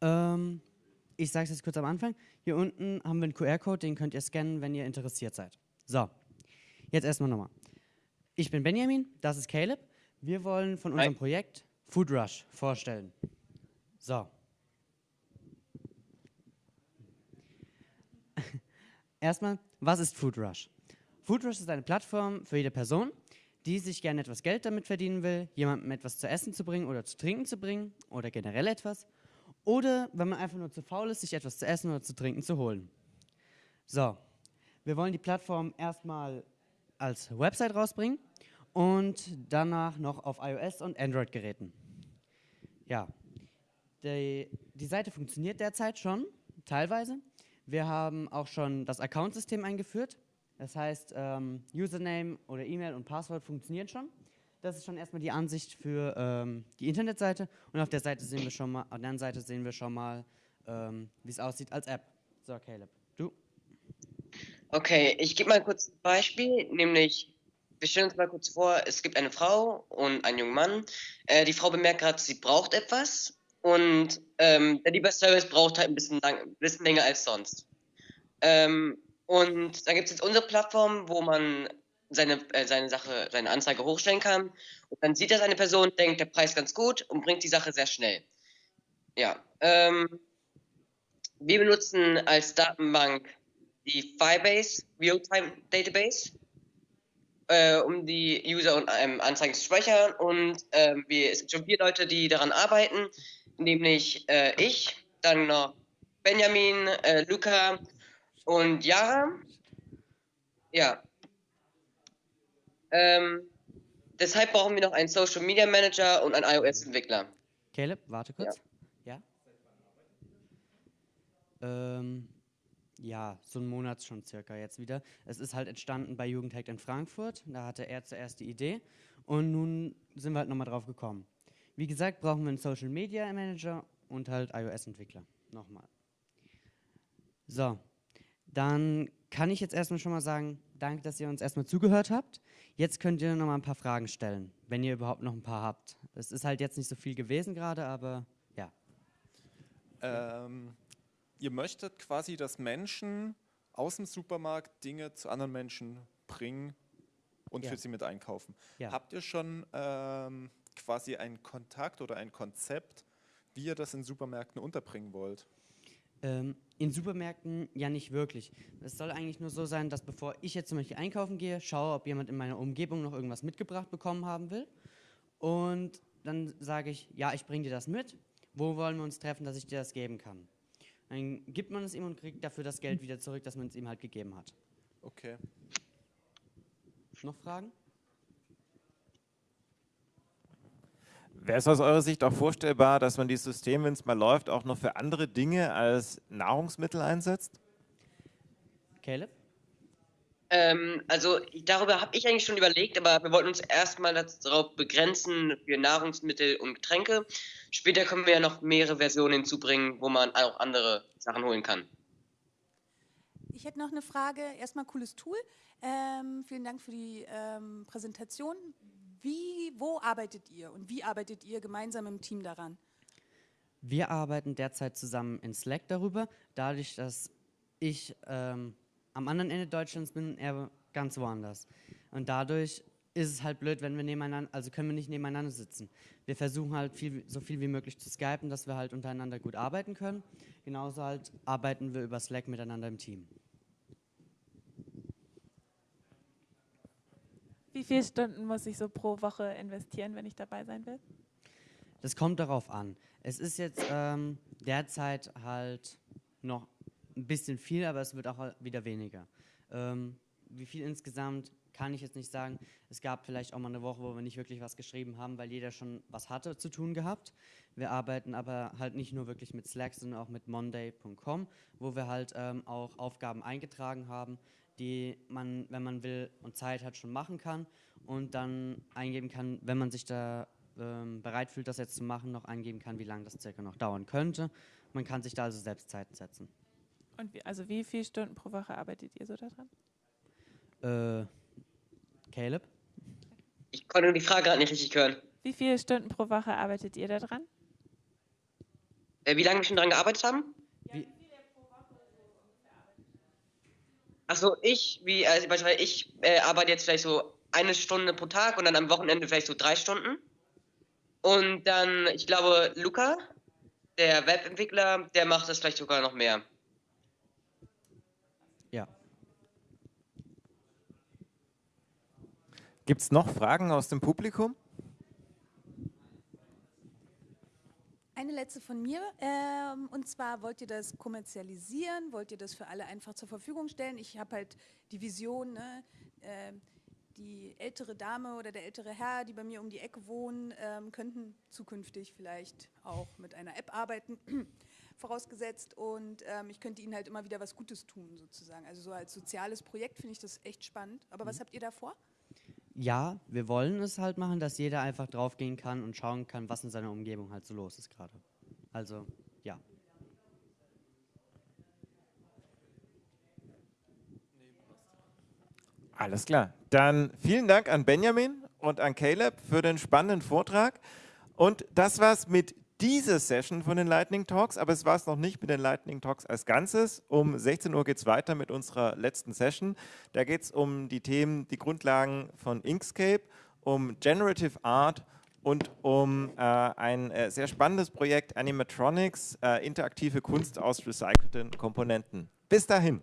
Ähm, ich sage es jetzt kurz am Anfang. Hier unten haben wir einen QR-Code, den könnt ihr scannen, wenn ihr interessiert seid. So, jetzt erstmal nochmal. Ich bin Benjamin, das ist Caleb. Wir wollen von unserem Hi. Projekt Food Rush vorstellen. So. Erstmal, was ist Food Rush? Food Rush ist eine Plattform für jede Person, die sich gerne etwas Geld damit verdienen will, jemandem etwas zu essen zu bringen oder zu trinken zu bringen oder generell etwas. Oder wenn man einfach nur zu faul ist, sich etwas zu essen oder zu trinken zu holen. So, wir wollen die Plattform erstmal als Website rausbringen und danach noch auf iOS und Android-Geräten. Ja, die, die Seite funktioniert derzeit schon, teilweise. Wir haben auch schon das Account-System eingeführt. Das heißt, ähm, Username oder E-Mail und Passwort funktionieren schon. Das ist schon erstmal die Ansicht für ähm, die Internetseite. Und auf der Seite sehen wir schon mal, auf der anderen Seite sehen wir schon mal, ähm, wie es aussieht als App. So, Caleb, du? Okay, ich gebe mal kurz ein Beispiel, nämlich wir stellen uns mal kurz vor, es gibt eine Frau und einen jungen Mann. Äh, die Frau bemerkt gerade, sie braucht etwas und ähm, der Lieferservice braucht halt ein bisschen, lang, ein bisschen länger als sonst. Ähm, und dann gibt es jetzt unsere Plattform, wo man seine, äh, seine Sache, seine Anzeige hochstellen kann. Und dann sieht das eine Person, denkt, der Preis ganz gut und bringt die Sache sehr schnell. Ja. Ähm, wir benutzen als Datenbank die Firebase Real-Time Database, äh, um die User und ähm, Anzeigen zu speichern. Und äh, wir, es sind schon vier Leute, die daran arbeiten, nämlich äh, ich, dann noch Benjamin, äh, Luca und Yara. Ja, ähm, deshalb brauchen wir noch einen Social Media Manager und einen iOS-Entwickler. Caleb, warte kurz. Ja. Ja? Ähm, ja, so einen Monat schon circa jetzt wieder. Es ist halt entstanden bei Jugendhack in Frankfurt. Da hatte er zuerst die Idee und nun sind wir halt nochmal drauf gekommen. Wie gesagt, brauchen wir einen Social Media Manager und halt iOS-Entwickler. Nochmal. So, dann kann ich jetzt erstmal schon mal sagen, danke, dass ihr uns erstmal zugehört habt. Jetzt könnt ihr noch mal ein paar Fragen stellen, wenn ihr überhaupt noch ein paar habt. Es ist halt jetzt nicht so viel gewesen gerade, aber ja. Ähm, ihr möchtet quasi, dass Menschen aus dem Supermarkt Dinge zu anderen Menschen bringen und ja. für sie mit einkaufen. Ja. Habt ihr schon ähm, quasi einen Kontakt oder ein Konzept, wie ihr das in Supermärkten unterbringen wollt? Ähm, in Supermärkten ja nicht wirklich. Es soll eigentlich nur so sein, dass bevor ich jetzt zum Beispiel einkaufen gehe, schaue, ob jemand in meiner Umgebung noch irgendwas mitgebracht bekommen haben will. Und dann sage ich, ja, ich bringe dir das mit. Wo wollen wir uns treffen, dass ich dir das geben kann? Dann gibt man es ihm und kriegt dafür das Geld wieder zurück, das man es ihm halt gegeben hat. Okay. Noch Fragen? Wäre es aus eurer Sicht auch vorstellbar, dass man dieses System, wenn es mal läuft, auch noch für andere Dinge als Nahrungsmittel einsetzt? Caleb? Ähm, also darüber habe ich eigentlich schon überlegt, aber wir wollten uns erstmal darauf begrenzen für Nahrungsmittel und Getränke. Später können wir ja noch mehrere Versionen hinzubringen, wo man auch andere Sachen holen kann. Ich hätte noch eine Frage. Erstmal cooles Tool. Ähm, vielen Dank für die ähm, Präsentation. Wie, wo arbeitet ihr und wie arbeitet ihr gemeinsam im Team daran? Wir arbeiten derzeit zusammen in Slack darüber, dadurch, dass ich ähm, am anderen Ende Deutschlands bin, er ganz woanders. Und dadurch ist es halt blöd, wenn wir nebeneinander, also können wir nicht nebeneinander sitzen. Wir versuchen halt viel, so viel wie möglich zu skypen, dass wir halt untereinander gut arbeiten können. Genauso halt arbeiten wir über Slack miteinander im Team. Wie viele Stunden muss ich so pro Woche investieren, wenn ich dabei sein will? Das kommt darauf an. Es ist jetzt ähm, derzeit halt noch ein bisschen viel, aber es wird auch wieder weniger. Ähm, wie viel insgesamt kann ich jetzt nicht sagen. Es gab vielleicht auch mal eine Woche, wo wir nicht wirklich was geschrieben haben, weil jeder schon was hatte zu tun gehabt. Wir arbeiten aber halt nicht nur wirklich mit Slack, sondern auch mit monday.com, wo wir halt ähm, auch Aufgaben eingetragen haben, die man, wenn man will und Zeit hat, schon machen kann und dann eingeben kann, wenn man sich da ähm, bereit fühlt, das jetzt zu machen, noch eingeben kann, wie lange das circa noch dauern könnte. Man kann sich da also selbst Zeit setzen. Und wie, also wie viele Stunden pro Woche arbeitet ihr so daran? Äh, Caleb? Ich konnte die Frage gerade nicht richtig hören. Wie viele Stunden pro Woche arbeitet ihr daran? Äh, wie lange wir schon daran gearbeitet haben? Wie, Achso, ich, wie, also beispielsweise ich äh, arbeite jetzt vielleicht so eine Stunde pro Tag und dann am Wochenende vielleicht so drei Stunden. Und dann, ich glaube, Luca, der Webentwickler, der macht das vielleicht sogar noch mehr. Gibt es noch Fragen aus dem Publikum? Eine letzte von mir. Ähm, und zwar wollt ihr das kommerzialisieren? Wollt ihr das für alle einfach zur Verfügung stellen? Ich habe halt die Vision, ne, äh, die ältere Dame oder der ältere Herr, die bei mir um die Ecke wohnen, ähm, könnten zukünftig vielleicht auch mit einer App arbeiten, vorausgesetzt. Und ähm, ich könnte ihnen halt immer wieder was Gutes tun, sozusagen. Also so als soziales Projekt finde ich das echt spannend. Aber was habt ihr da vor? Ja, wir wollen es halt machen, dass jeder einfach draufgehen kann und schauen kann, was in seiner Umgebung halt so los ist gerade. Also, ja. Alles klar. Dann vielen Dank an Benjamin und an Caleb für den spannenden Vortrag. Und das war's mit dieser Session von den Lightning Talks, aber es war es noch nicht mit den Lightning Talks als Ganzes. Um 16 Uhr geht es weiter mit unserer letzten Session. Da geht es um die Themen, die Grundlagen von Inkscape, um Generative Art und um äh, ein äh, sehr spannendes Projekt Animatronics, äh, interaktive Kunst aus recycelten Komponenten. Bis dahin.